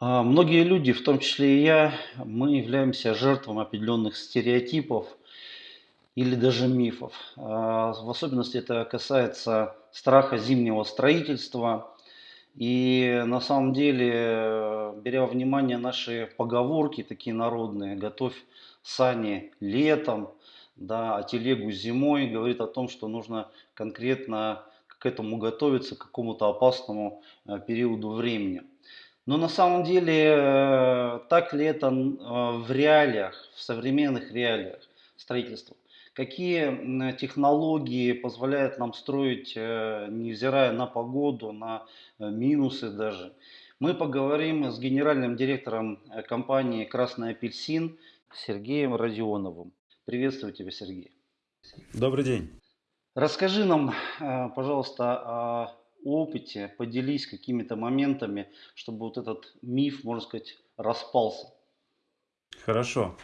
А, Многие люди, в том числе и я, мы являемся жертвами определенных стереотипов или даже мифов. А, В особенности это касается страха зимнего строительства. И на самом деле, беря во внимание наши поговорки такие народные, готовь сани летом, да, а телегу зимой, говорит о том, что нужно конкретно к этому готовиться, к какому-то опасному э, периоду времени. Но на самом деле, э, так ли это э, в реалиях, в современных реалиях строительства? Какие технологии позволяют нам строить, э, невзирая на погоду, на минусы даже? Мы поговорим с генеральным директором компании «Красный апельсин» Сергеем Родионовым. Приветствую тебя, Сергей. Добрый день. Расскажи нам, пожалуйста, о опыте, поделись какими-то моментами, чтобы вот этот миф, можно сказать, распался. Хорошо.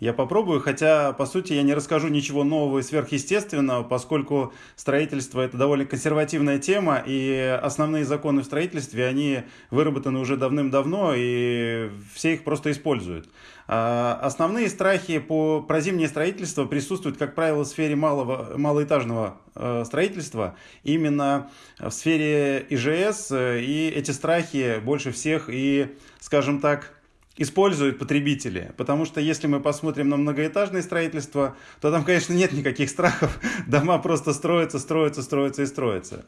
Я попробую, хотя, по сути, я не расскажу ничего нового и сверхъестественного, поскольку строительство– это довольно консервативная тема, и основные законы в строительстве, они выработаны уже давным-давно, и все их просто используют. А, Основные страхи по, про зимнее строительство присутствуют, как правило, в сфере малого, малоэтажного э, строительства, именно в сфере ИЖС, э, и эти страхи больше всех и, скажем так, используют потребители. Потому что если мы посмотрим на многоэтажное строительство, то там, конечно, нет никаких страхов. Дома просто строятся, строятся, строятся и строятся.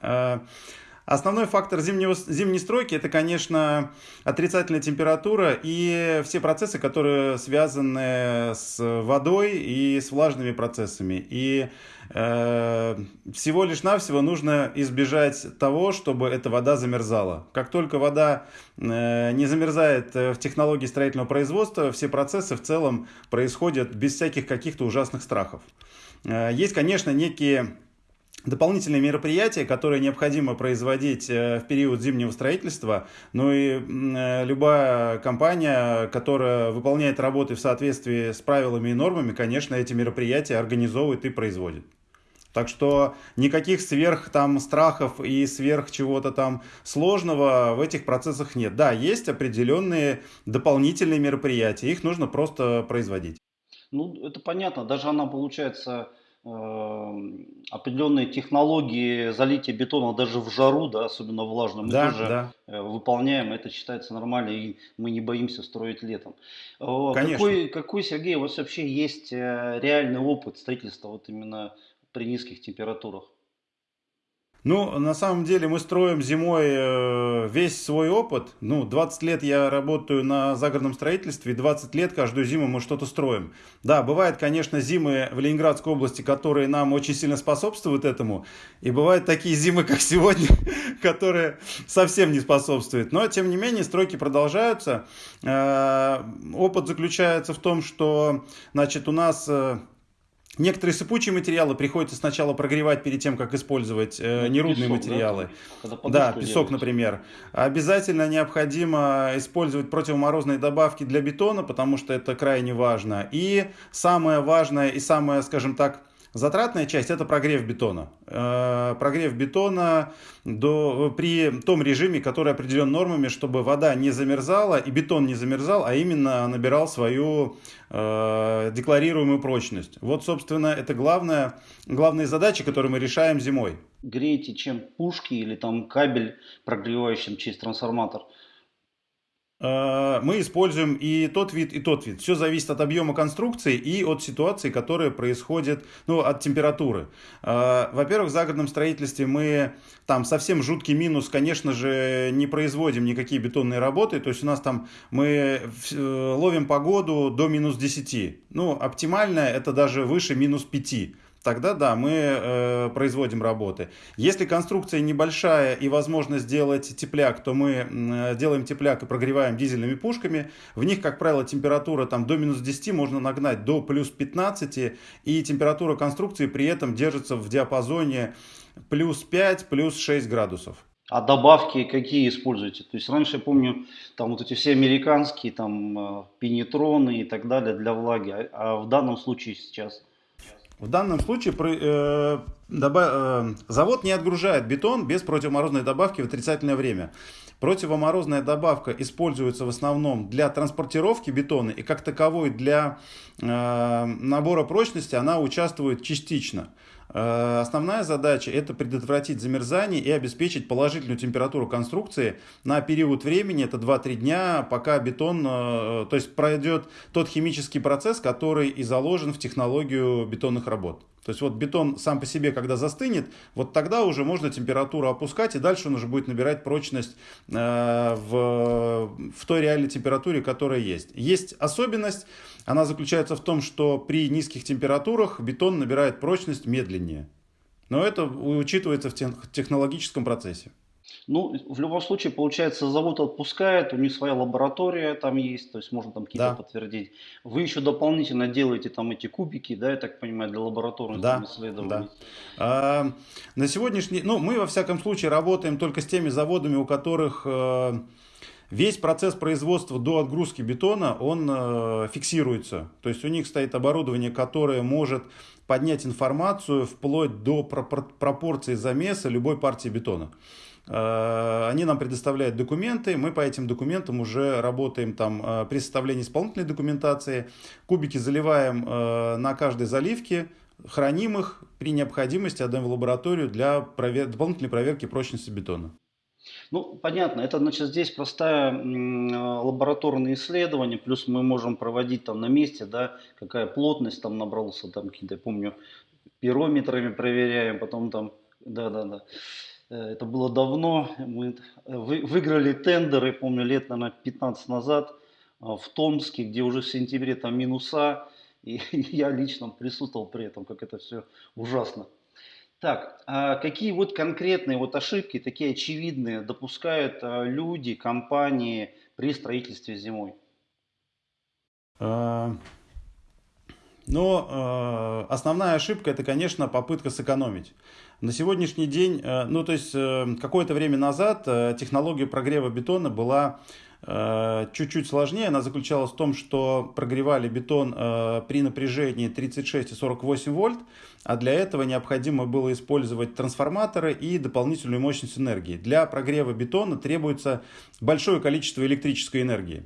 Основной фактор зимнего, зимней стройки это, конечно, отрицательная температура и все процессы, которые связаны с водой и с влажными процессами. И э, всего лишь навсего нужно избежать того, чтобы эта вода замерзала. Как только вода э, не замерзает в технологии строительного производства, все процессы в целом происходят без всяких каких-то ужасных страхов. Э, Есть, конечно, некие дополнительные мероприятия, которые необходимо производить э, в период зимнего строительства. Ну и э, любая компания, которая выполняет работы в соответствии с правилами и нормами, конечно, эти мероприятия организовывает и производит. Так что никаких сверх там страхов и сверх чего-то там сложного в этих процессах нет. Да, есть определенные дополнительные мероприятия, их нужно просто производить. Ну, это понятно, даже она, получается, определенные технологии залития бетона даже в жару, да, особенно влажно, мы Да, тоже да, э, выполняем, это считается нормально, и мы не боимся строить летом. Конечно. Какой, какой, Сергей, у вас вообще есть э, реальный опыт строительства вот именно при низких температурах? Ну, на самом деле мы строим зимой э, весь свой опыт. Ну, 20 лет я работаю на загородном строительстве, и 20 лет каждую зиму мы что-то строим. Да, бывают, конечно, зимы в Ленинградской области, которые нам очень сильно способствуют этому. И бывают такие зимы, как сегодня, которые совсем не способствуют. Но, тем не менее, стройки продолжаются. Э, Опыт заключается в том, что, значит, у нас э, Некоторые сыпучие материалы приходится сначала прогревать перед тем, как использовать э, Ну, нерудные песок, да, материалы. Да, подушку песок, делаете? например. Обязательно необходимо использовать противоморозные добавки для бетона, потому что это крайне важно. И самое важное и самое, скажем так, затратная часть– это прогрев бетона. Э, Прогрев бетона до, при том режиме, который определен нормами, чтобы вода не замерзала и бетон не замерзал, а именно набирал свою э, декларируемую прочность. Вот, собственно, это главная, главные задачи, которые мы решаем зимой. Греете чем пушки или там кабель, прогревающим через трансформатор? Э, Мы используем и тот вид, и тот вид. Все зависит от объема конструкции и от ситуации, которая происходит, ну, от температуры. Э, Во-первых, в загородном строительстве мы там совсем жуткий минус, конечно же, не производим никакие бетонные работы. То есть у нас там мы э, ловим погоду до минус десяти. Ну, оптимальное это даже выше минус пяти. Тогда да, мы э, производим работы. Если конструкция небольшая и возможно сделать тепляк, то мы э, делаем тепляк и прогреваем дизельными пушками. В них, как правило, температура там до минус десяти можно нагнать до плюс пятнадцати и температура конструкции при этом держится в диапазоне плюс 5, плюс 6 градусов. А добавки какие используете? То есть раньше я помню, там вот эти все американские, там э, пенетроны и так далее для влаги, а, а в данном случае сейчас. В данном случае про- э, Доба- э, завод не отгружает бетон без противоморозной добавки в отрицательное время. Противоморозная добавка используется в основном для транспортировки бетона и как таковой для э, набора прочности она участвует частично. Э, основная задача это предотвратить замерзание и обеспечить положительную температуру конструкции на период времени, это 2-3 дня, пока бетон, э, то есть пройдет тот химический процесс, который и заложен в технологию бетонных работ. То есть вот бетон сам по себе, когда застынет, вот тогда уже можно температуру опускать, и дальше он уже будет набирать прочность э, в, в той реальной температуре, которая есть. Есть особенность, она заключается в том, что при низких температурах бетон набирает прочность медленнее. Но это учитывается в технологическом процессе. Ну, в любом случае, получается, завод отпускает, у них своя лаборатория там есть, то есть можно там какие-то Да, подтвердить. Вы еще дополнительно делаете там эти кубики, да, я так понимаю, для лабораторных да, исследований. да. А, на сегодняшний, ну, мы во всяком случае работаем только с теми заводами, у которых э, весь процесс производства до отгрузки бетона, он э, фиксируется. То есть у них стоит оборудование, которое может поднять информацию вплоть до пропор- пропорции замеса любой партии бетона. Э, Они нам предоставляют документы, мы по этим документам уже работаем там э, при составлении исполнительной документации. Кубики заливаем э, на каждой заливке, храним их, при необходимости отдаем в лабораторию для провер- дополнительной проверки прочности бетона. Ну, понятно, это значит здесь простая лабораторное исследование, плюс мы можем проводить там на месте, да, какая плотность там набрался, там какие-то, помню, пирометрами проверяем, потом там, да-да-да. Э, Это было давно, мы э, вы- выиграли тендеры, помню, лет, наверное, 15 назад э, в Томске, где уже в сентябре там минуса, и я лично присутствовал при этом, как это все ужасно. Так, а какие вот конкретные вот ошибки, такие очевидные, допускают а, люди, компании при строительстве зимой? Но э, основная ошибка это, конечно, попытка сэкономить. На сегодняшний день, э, ну то есть э, какое-то время назад э, технология прогрева бетона была э, чуть-чуть сложнее. Она заключалась в том, что прогревали бетон э, при напряжении 36 и 48 вольт, а для этого необходимо было использовать трансформаторы и дополнительную мощность энергии. Для прогрева бетона требуется большое количество электрической энергии.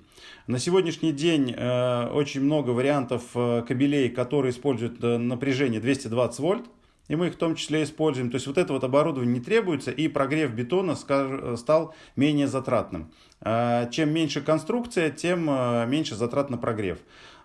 На сегодняшний день э, очень много вариантов э, кабелей, которые используют э, напряжение 220 вольт. И мы их в том числе используем. То есть вот это вот оборудование не требуется, и прогрев бетона стал менее затратным. Чем меньше конструкция, тем меньше затрат на прогрев.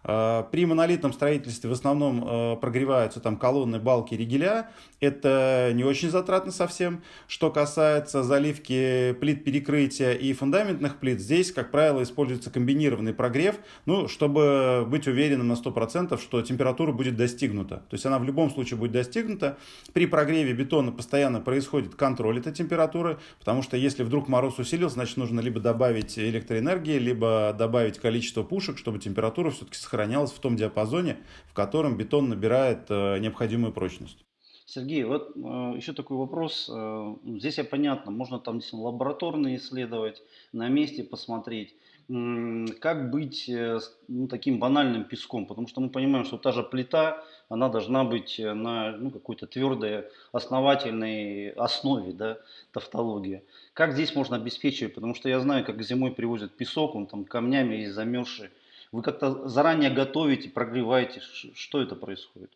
А, При монолитном строительстве в основном э, прогреваются там колонны, балки, ригеля. Это не очень затратно совсем. Что касается заливки плит перекрытия и фундаментных плит, здесь, как правило, используется комбинированный прогрев, ну, чтобы быть уверенным на 100%, что температура будет достигнута. То есть она в любом случае будет достигнута. При прогреве бетона постоянно происходит контроль этой температуры, потому что если вдруг мороз усилился, значит нужно либо добавить электроэнергии, либо добавить количество пушек, чтобы температура все-таки сохранялась в том диапазоне, в котором бетон набирает э, необходимую прочность. Сергей, вот э, еще такой вопрос. Э, здесь я понятно, можно там действительно лабораторно исследовать, на месте посмотреть. М, Как быть э, ну, таким банальным песком? Потому что мы понимаем, что та же плита, она должна быть э, на ну, какой-то твердой, основательной основе, да, тавтология. Как здесь можно обеспечивать? Потому что я знаю, как зимой привозят песок, он там камнями и замерзший. Вы как-то заранее готовите, прогреваете? Что это происходит?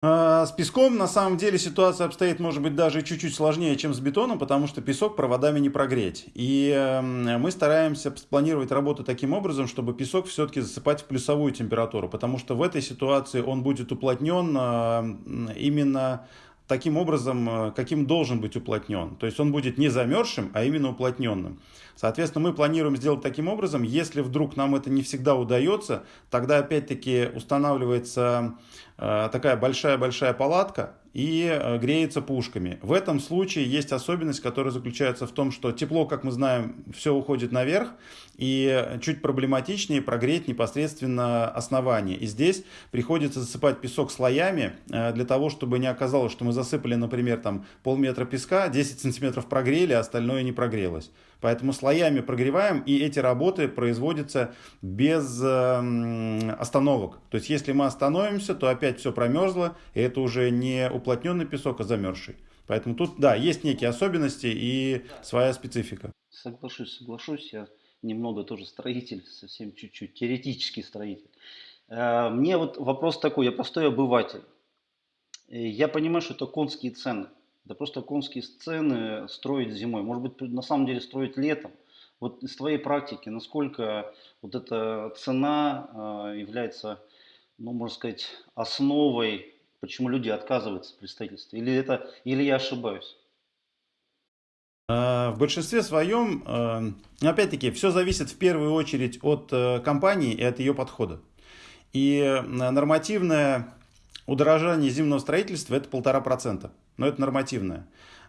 А, С песком на самом деле ситуация обстоит, может быть, даже чуть-чуть сложнее, чем с бетоном, потому что песок проводами не прогреть. И эм, мы стараемся спланировать работу таким образом, чтобы песок все-таки засыпать в плюсовую температуру, потому что в этой ситуации он будет уплотнен э, именно таким образом, э, каким должен быть уплотнен. То есть он будет не замерзшим, а именно уплотненным. Соответственно, мы планируем сделать таким образом, если вдруг нам это не всегда удается, тогда опять-таки устанавливается э, такая большая-большая палатка и э, греется пушками. В этом случае есть особенность, которая заключается в том, что тепло, как мы знаем, все уходит наверх, и чуть проблематичнее прогреть непосредственно основание. И здесь приходится засыпать песок слоями э, для того, чтобы не оказалось, что мы засыпали, например, там полметра песка, 10 сантиметров прогрели, а остальное не прогрелось. Поэтому слоями прогреваем, и эти работы производятся без э, остановок. То есть, если мы остановимся, то опять все промерзло, и это уже не уплотненный песок, а замерзший. Поэтому тут, да, есть некие особенности и своя специфика. Соглашусь, соглашусь. Я немного тоже строитель, совсем чуть-чуть, теоретический строитель. Э, мне вот вопрос такой, я простой обыватель. Э, я понимаю, что это конские цены. Да просто конские сцены строить зимой. Может быть, на самом деле строить летом. Вот из твоей практики, насколько вот эта цена э, является, ну, можно сказать, основой, почему люди отказываются при строительстве? Или, это, или я ошибаюсь? В большинстве своем, опять-таки, все зависит в первую очередь от компании и от ее подхода. И нормативное удорожание зимнего строительства это полтора процента. Но это нормативное.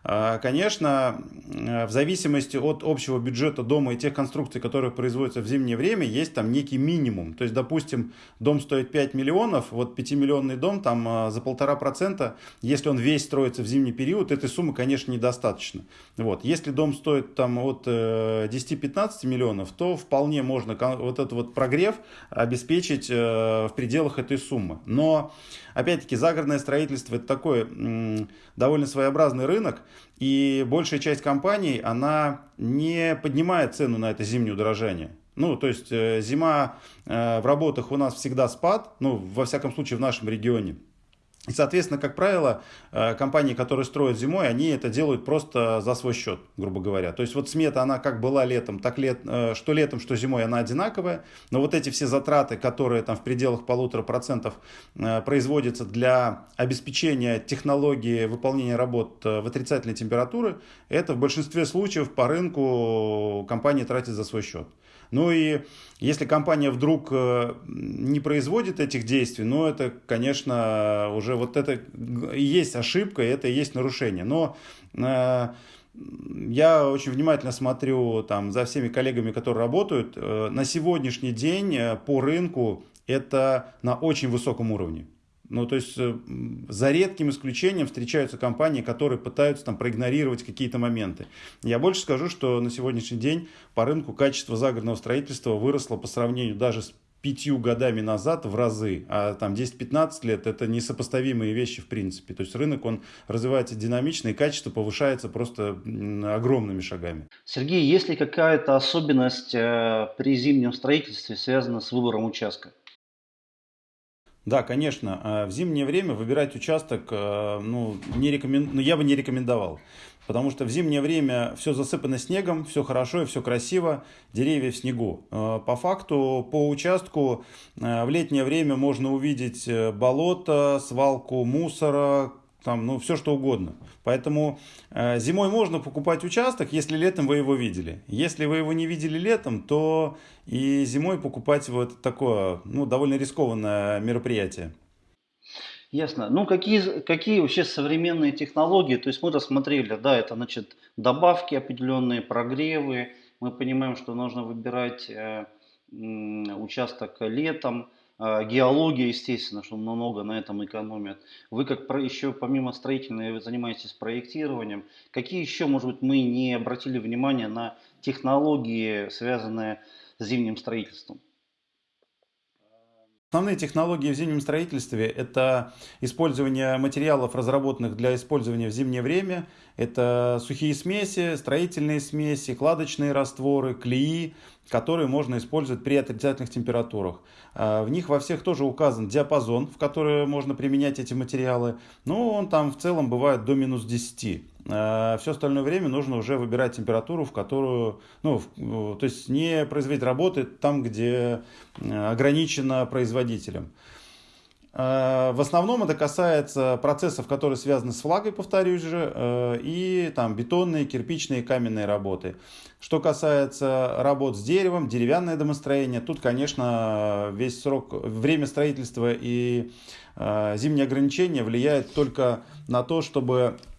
А, конечно, в зависимости от общего бюджета дома и тех конструкций, которые производятся в зимнее время, есть там некий минимум. То есть, допустим, дом стоит 5 миллионов, вот 5-миллионный дом там а, за полтора процента, если он весь строится в зимний период, этой суммы, конечно, недостаточно. Вот. Если дом стоит там от 10-15 э, миллионов, то вполне можно вот этот вот прогрев обеспечить э, в пределах этой суммы. Но, опять-таки, загородное строительство это такой довольно своеобразный рынок, и большая часть компаний, она не поднимает цену на это зимнее удорожание. Ну, то есть э, зима э, в работах у нас всегда спад, ну, во всяком случае в нашем регионе. И, соответственно, как правило, э, компании, которые строят зимой, они это делают просто за свой счет, грубо говоря. То есть вот смета, она как была летом, так лет, э, что летом, что зимой, она одинаковая. Но вот эти все затраты, которые там в пределах полутора процентов э, производятся для обеспечения технологии выполнения работ в отрицательной температуры, это в большинстве случаев по рынку компании тратят за свой счет. Ну и если компания вдруг э, не производит этих действий, ну это, конечно, уже вот это и есть ошибка, это и есть нарушение. Но э, я очень внимательно смотрю там, за всеми коллегами, которые работают. Э, на сегодняшний день по рынку это на очень высоком уровне. Ну, то есть, э, за редким исключением встречаются компании, которые пытаются там проигнорировать какие-то моменты. Я больше скажу, что на сегодняшний день по рынку качество загородного строительства выросло по сравнению даже с пятью годами назад в разы, а там 10-15 лет это несопоставимые вещи в принципе. То есть рынок, он развивается динамично и качество повышается просто огромными шагами. Сергей, есть ли какая-то особенность э, при зимнем строительстве, связанная с выбором участка? Да, конечно. А в зимнее время выбирать участок э, ну, не рекомен... ну, я бы не рекомендовал. Потому что в зимнее время все засыпано снегом, все хорошо и все красиво, деревья в снегу. Э, по факту, по участку э, в летнее время можно увидеть болото, свалку мусора, там, ну, все что угодно. Поэтому э, зимой можно покупать участок, если летом вы его видели. Если вы его не видели летом, то и зимой покупать это такое, ну, довольно рискованное мероприятие. Ясно. Ну, какие, какие вообще современные технологии? То есть мы рассмотрели, да, это, значит, добавки определенные, прогревы. Мы понимаем, что нужно выбирать э, участок летом, геология, естественно, что много на этом экономят. Вы как еще помимо строительной занимаетесь проектированием. Какие еще, может быть, мы не обратили внимание на технологии, связанные с зимним строительством? Основные технологии в зимнем строительстве – это использование материалов, разработанных для использования в зимнее время. Это сухие смеси, строительные смеси, кладочные растворы, клеи, которые можно использовать при отрицательных температурах. А, в них во всех тоже указан диапазон, в который можно применять эти материалы. Но он там в целом бывает до минус 10. А, Все остальное время нужно уже выбирать температуру, в которую, ну, то есть не производить работы там, где ограничено производителем. А, в основном это касается процессов, которые связаны с влагой, повторюсь же, э, и там бетонные, кирпичные, каменные работы. Что касается работ с деревом, деревянное домостроение, тут, конечно, весь срок, время строительства и э, зимние ограничения влияют только на то, чтобы Э,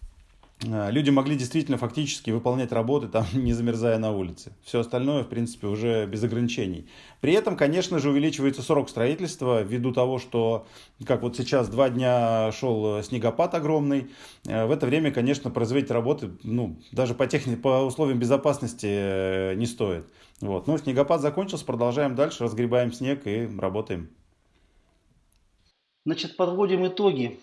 люди могли действительно фактически выполнять работы, там, не замерзая на улице. Все остальное, в принципе, уже без ограничений. При этом, конечно же, увеличивается срок строительства ввиду того, что, как вот сейчас, два дня шел снегопад огромный. Э, в это время, конечно, производить работы, ну, даже по, техни... по условиям безопасности э, не стоит. Вот. Но снегопад закончился, продолжаем дальше, разгребаем снег и работаем. Значит, подводим итоги.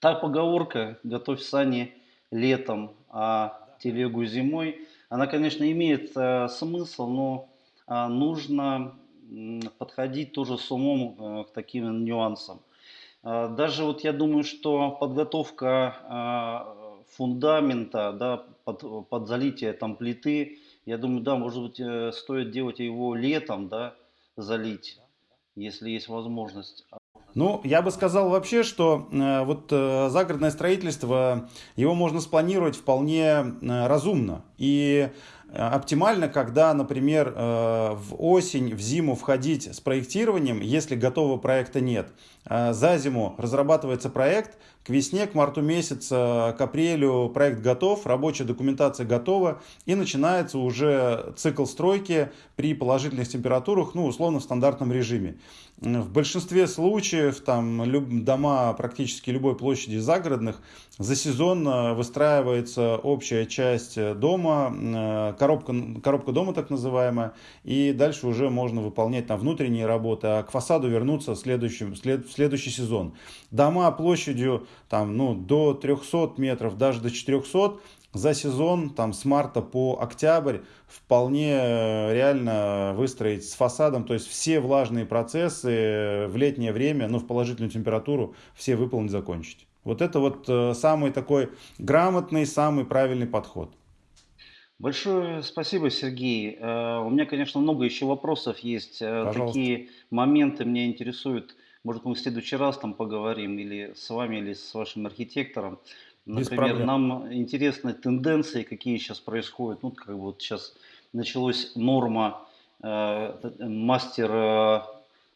Та поговорка «готовь сани летом, а телегу зимой», она, конечно, имеет э, смысл, но э, нужно э, подходить тоже с умом э, к таким нюансам. Э, даже вот я думаю, что подготовка э, фундамента да, под, под залитие там плиты, я думаю, да, может быть, э, стоит делать его летом, да, залить, если есть возможность. Ну, я бы сказал вообще, что э, вот э, загородное строительство, его можно спланировать вполне э, разумно. И оптимально, когда, например, э, в осень, в зиму входить с проектированием, если готового проекта нет. Э, за зиму разрабатывается проект, к весне, к марту месяца, к апрелю проект готов, рабочая документация готова, и начинается уже цикл стройки при положительных температурах, ну, условно, в стандартном режиме. В большинстве случаев там дома практически любой площади загородных за сезон э, выстраивается общая часть дома, коробка, коробка дома так называемая, и дальше уже можно выполнять там внутренние работы, а к фасаду вернуться в следующий, в следующий сезон. Дома площадью там, ну, до 300 метров, даже до 400 за сезон там, с марта по октябрь вполне э, реально выстроить с фасадом, то есть все влажные процессы э, в летнее время, ну, в положительную температуру, все выполнить, закончить. Вот это вот э, самый такой грамотный, самый правильный подход. Большое спасибо, Сергей. У меня, конечно, много еще вопросов есть. Пожалуйста. Такие моменты меня интересуют может, мы в следующий раз там поговорим или с вами, или с вашим архитектором. Например, нам интересны тенденции, какие сейчас происходят. Ну, как бы вот сейчас началась норма э, мастер э,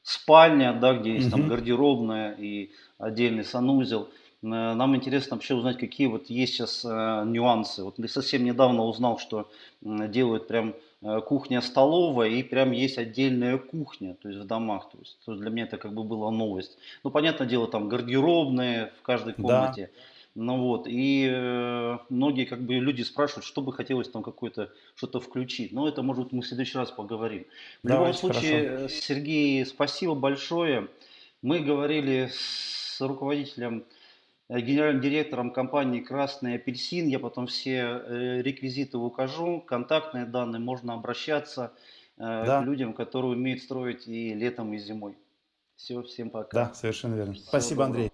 спальня, да, где есть угу. там гардеробная и отдельный санузел. Э, нам интересно вообще узнать, какие вот есть сейчас э, нюансы. Вот я совсем недавно узнал, что делают прям Э, кухня-столовая и прям есть отдельная кухня, то есть в домах. То есть, то есть для меня это как бы была новость. Ну, понятное дело, там гардеробные в каждой комнате. Да. Ну вот, и э, многие как бы люди спрашивают, что бы хотелось там какое-то что-то включить. Но это, может быть, мы в следующий раз поговорим. В Давайте, любом случае, хорошо. Сергей, спасибо большое. Мы говорили с руководителем генеральным директором компании «Красный апельсин». Я потом все э, реквизиты укажу, контактные данные, можно обращаться э, да. к людям, которые умеют строить и летом, и зимой. Все, всем пока. Да, совершенно верно. Всего Спасибо, доброго. Андрей.